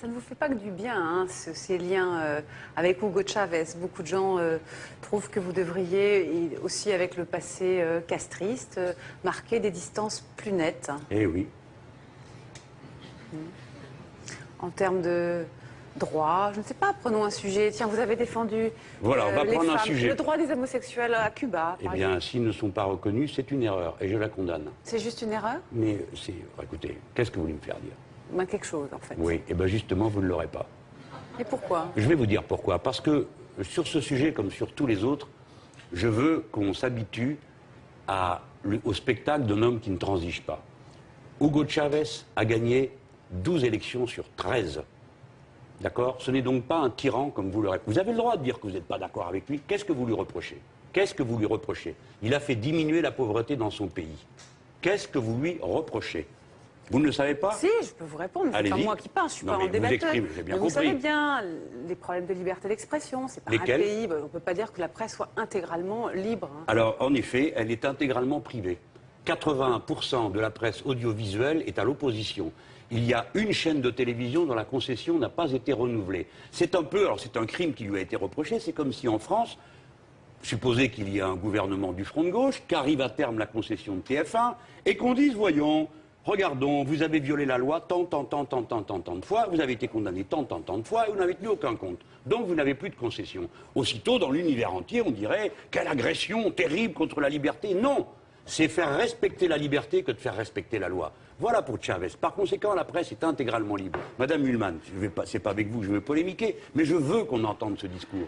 Ça ne vous fait pas que du bien, hein, ce- ces liens euh, avec Hugo Chavez. Beaucoup de gens euh, trouvent que vous devriez, aussi avec le passé euh, castriste, marquer des distances plus nettes Eh oui. en termes de droit. Je ne sais pas, prenons un sujet. Tiens, vous avez défendu Voilà, on va les prendre un femmes, sujet. le droit des homosexuels à Cuba. Eh bien, s'ils ne sont pas reconnus, c'est une erreur et je la condamne. C'est juste une erreur? Mais c'est. Écoutez, qu'est-ce que vous voulez me faire dire? Ben, Quelque chose, en fait. Oui, et bien justement, vous ne l'aurez pas. Et pourquoi? Je vais vous dire pourquoi. Parce que sur ce sujet, comme sur tous les autres, je veux qu'on s'habitue au spectacle d'un homme qui ne transige pas. Hugo Chavez a gagné 12 élections sur 13. D'accord? Ce n'est donc pas un tyran comme vous le répétez. Vous avez le droit de dire que vous n'êtes pas d'accord avec lui. Qu'est-ce que vous lui reprochez? Qu'est-ce que vous lui reprochez? Il a fait diminuer la pauvreté dans son pays. Qu'est-ce que vous lui reprochez? Vous ne le savez pas Si, je peux vous répondre, mais c'est pas moi qui parle, je suis Non, pas en bien Mais vous compris. savez bien, les problèmes de liberté d'expression, c'est pas un pays, bah, on ne peut pas dire que la presse soit intégralement libre. hein. Alors, en effet, elle est intégralement privée. 81% de la presse audiovisuelle est à l'opposition. Il y a une chaîne de télévision dont la concession n'a pas été renouvelée. C'est un peu, alors c'est un crime qui lui a été reproché, c'est comme si en France, supposez qu'il y a un gouvernement du front de gauche, qu'arrive à terme la concession de TF1, et qu'on dise, voyons, regardons, vous avez violé la loi tant, tant, tant, tant, tant, tant, tant de fois, vous avez été condamné tant, tant, tant de fois, et vous n'avez tenu aucun compte. Donc vous n'avez plus de concession. Aussitôt, dans l'univers entier, on dirait, quelle agression terrible contre la liberté. Non c'est faire respecter la liberté que de faire respecter la loi. Voilà pour Chavez. Par conséquent, la presse est intégralement libre. Madame Hulman, je vais pas, pas avec vous je veux polémiquer, mais je veux qu'on entende ce discours.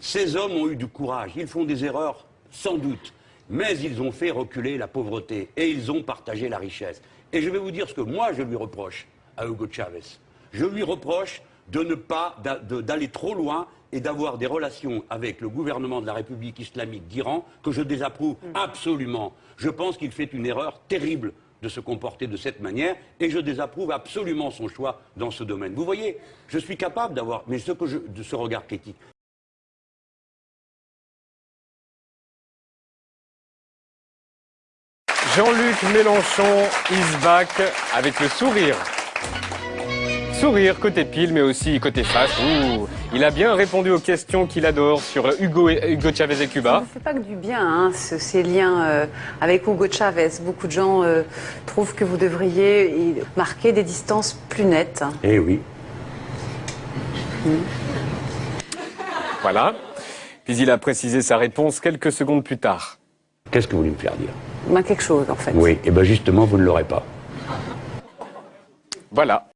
Ces hommes ont eu du courage. Ils font des erreurs, sans doute. Mais ils ont fait reculer la pauvreté et ils ont partagé la richesse. Et je vais vous dire ce que moi je lui reproche à Hugo Chavez. Je lui reproche de ne pas d'aller trop loin et d'avoir des relations avec le gouvernement de la République islamique d'Iran que je désapprouve absolument. Je pense qu'il fait une erreur terrible de se comporter de cette manière et je désapprouve absolument son choix dans ce domaine. Vous voyez, je suis capable d'avoir, mais ce que je, de ce regard critique. Jean-Luc Mélenchon is back avec le sourire. Sourire côté pile, mais aussi côté face. Ouh, il a bien répondu aux questions qu'il adore sur Hugo, et- Hugo Chavez et Ça Cuba. ne fait pas que du bien, hein, ce- ces liens euh, avec Hugo Chavez. Beaucoup de gens euh, trouvent que vous devriez y marquer des distances plus nettes. Eh oui. Voilà. Puis il a précisé sa réponse quelques secondes plus tard. Qu'est-ce que vous voulez me faire dire? Ben, quelque chose, en fait. Oui, et bien justement, vous ne l'aurez pas. Voilà.